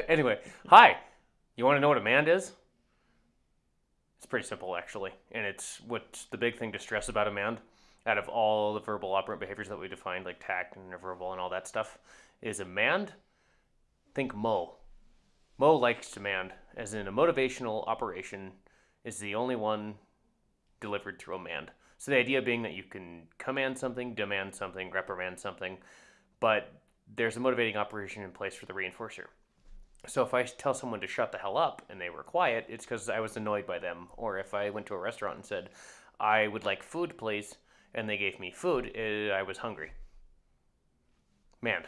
anyway, hi. You want to know what a mand is? It's pretty simple, actually. And it's what's the big thing to stress about a mand out of all the verbal operant behaviors that we defined, like tact and verbal and all that stuff, is a mand. Think Mo. Mo likes demand, as in a motivational operation is the only one delivered through a mand. So the idea being that you can command something, demand something, reprimand something, but there's a motivating operation in place for the reinforcer. So if I tell someone to shut the hell up and they were quiet, it's because I was annoyed by them. Or if I went to a restaurant and said, I would like food, please, and they gave me food, eh, I was hungry. Man,